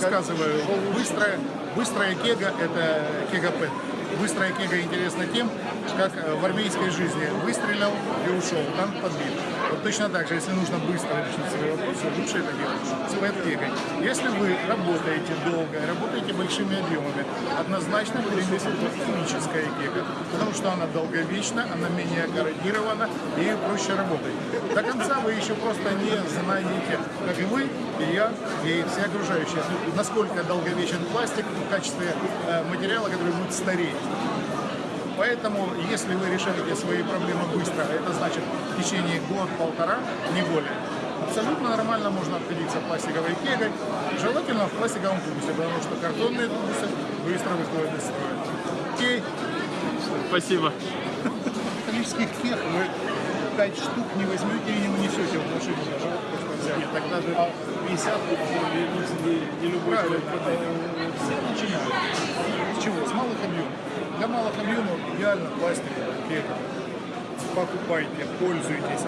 Рассказываю. Быстрая, быстрая кега – это кега-пэт. Быстрая кега интересна тем, как э, в армейской жизни выстрелил и ушел, танк подбит. Вот точно так же, если нужно быстро решить свои вопросы, лучше это делать с пэт-кегой. Если вы работаете долго, работаете большими объемами, однозначно перенесет химическая кега, потому что она долговечна, она менее координирована и проще конца вы еще просто не знаете, как и вы, и я, и все окружающие, насколько долговечен пластик в качестве э, материала, который будет стареть. Поэтому, если вы решаете свои проблемы быстро, это значит в течение год-полтора, не более, абсолютно нормально можно обходиться пластиковой кегой, желательно в пластиковом тубусе, потому что картонные тубусы быстро выходят из строя. Окей, Спасибо. металлических кег вы 5 штук не возьмете и не унесете в даже взять. Нет, тогда же 50 не, не любой человек Все начинают. С чего? С малых объемов. Для малых объемов идеально пластиковая кега. Покупайте, пользуйтесь.